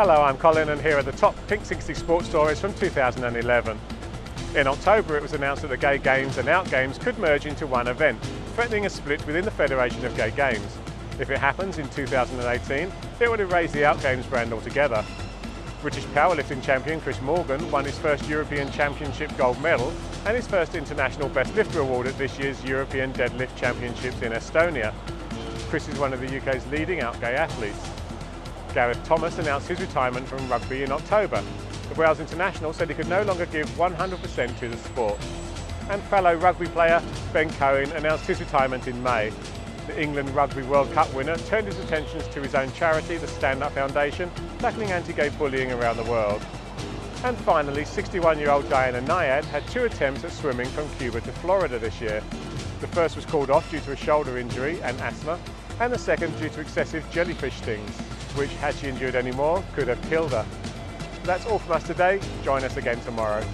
Hello, I'm Colin and here are the top Pink 60 sports stories from 2011. In October it was announced that the Gay Games and Out Games could merge into one event, threatening a split within the Federation of Gay Games. If it happens in 2018, it would erase the Out Games brand altogether. British powerlifting champion Chris Morgan won his first European Championship gold medal and his first International Best Lifter award at this year's European Deadlift Championships in Estonia. Chris is one of the UK's leading out gay athletes. Gareth Thomas announced his retirement from rugby in October. The Wales international said he could no longer give 100% to the sport. And fellow rugby player Ben Cohen announced his retirement in May. The England Rugby World Cup winner turned his attentions to his own charity, the Stand Up Foundation, tackling anti-gay bullying around the world. And finally, 61-year-old Diana Nyad had two attempts at swimming from Cuba to Florida this year. The first was called off due to a shoulder injury and asthma, and the second due to excessive jellyfish stings, which, had she endured any more, could have killed her. That's all from us today. Join us again tomorrow.